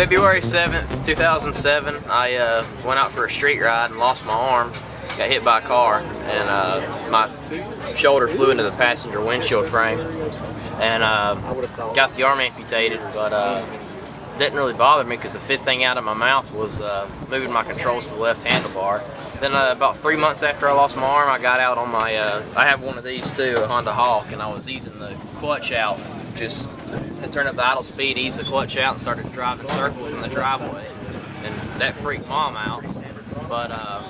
February 7th, 2007, I uh, went out for a street ride and lost my arm. Got hit by a car and uh, my shoulder flew into the passenger windshield frame and uh, got the arm amputated, but uh, didn't really bother me because the fifth thing out of my mouth was uh, moving my controls to the left handlebar. Then uh, about three months after I lost my arm, I got out on my, uh, I have one of these too, a Honda Hawk, and I was easing the clutch out, just turn up the idle speed, ease the clutch out, and started driving circles in the driveway. And that freaked mom out. But uh,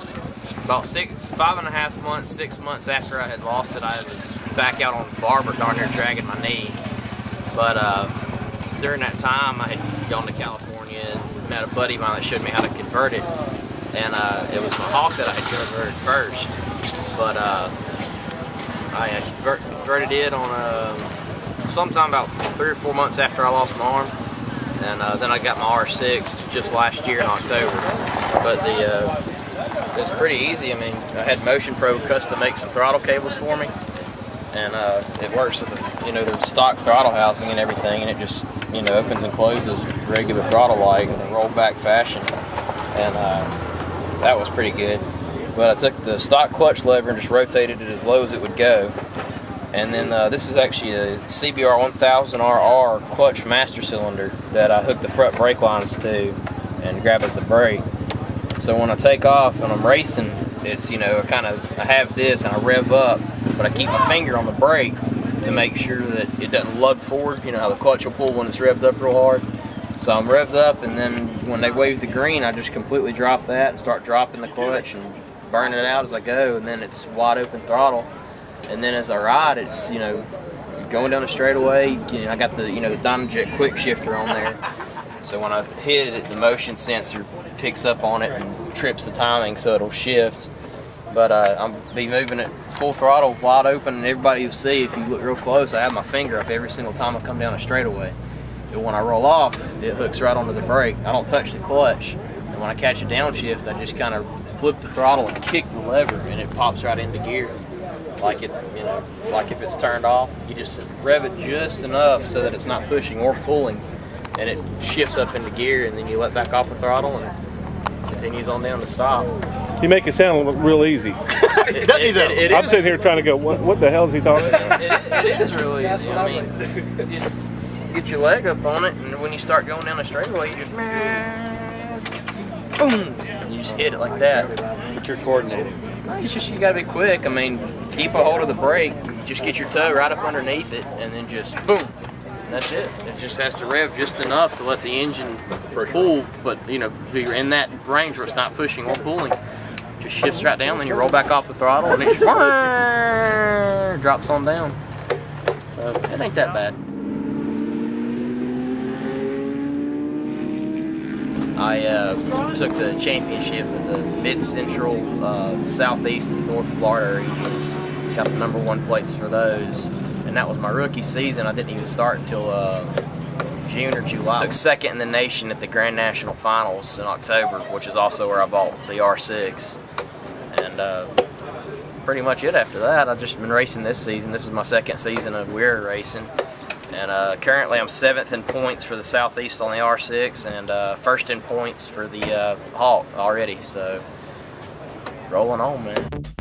about six, five and a half months, six months after I had lost it, I was back out on the barber darn near dragging my knee. But uh, during that time, I had gone to California and met a buddy of mine that showed me how to convert it. And uh, it was my Hawk that I had converted first. But uh, I converted it on a, sometime about three or four months after I lost my arm. And uh, then I got my R6 just last year in October. But the uh, pretty easy. I mean, I had Motion Pro custom make some throttle cables for me, and uh, it works with the, you know the stock throttle housing and everything, and it just you know opens and closes regular throttle like in a roll back fashion, and uh, that was pretty good. But I took the stock clutch lever and just rotated it as low as it would go. And then uh, this is actually a CBR 1000RR clutch master cylinder that I hooked the front brake lines to and grab as the brake. So when I take off and I'm racing, it's, you know, I kind of, I have this and I rev up, but I keep my finger on the brake to make sure that it doesn't lug forward. You know how the clutch will pull when it's revved up real hard. So I'm revved up and then when they wave the green, I just completely drop that and start dropping the clutch and burning it out as I go and then it's wide open throttle. And then as I ride, it's, you know, going down the straightaway, you know, I got the, you know, the Dynojet quick shifter on there. So when I hit it, the motion sensor picks up on it and trips the timing so it'll shift. But uh, I'm be moving it full throttle, wide open, and everybody will see if you look real close, I have my finger up every single time I come down a straightaway. And when I roll off, it hooks right onto the brake. I don't touch the clutch. And when I catch a downshift, I just kind of flip the throttle and kick the lever, and it pops right into gear. Like it's, you know, like if it's turned off, you just rev it just enough so that it's not pushing or pulling, and it shifts up into gear, and then you let back off the throttle, and it continues on down to stop. You make it sound real easy. it, it, it, I'm sitting here trying to go, what, what the hell is he talking about? it is really easy. I mean, just get your leg up on it, and when you start going down the straightaway, you just boom, you just hit it like that. But you're coordinated. It's just you gotta be quick. I mean, keep a hold of the brake, just get your toe right up underneath it, and then just boom, that's it. It just has to rev just enough to let the engine pull, but you know, you're in that range where it's not pushing or pulling. Just shifts right down, then you roll back off the throttle and it just drops on down. So it ain't that bad. I uh, took the championship of the Mid-Central, uh, Southeast, and North Florida regions. Got the number one plates for those and that was my rookie season. I didn't even start until uh, June or July. I took second in the nation at the Grand National Finals in October, which is also where I bought the R6. And uh, pretty much it after that. I've just been racing this season. This is my second season of WERA racing. And uh, currently I'm seventh in points for the Southeast on the R6 and uh, first in points for the uh, Hawk already. So rolling on, man.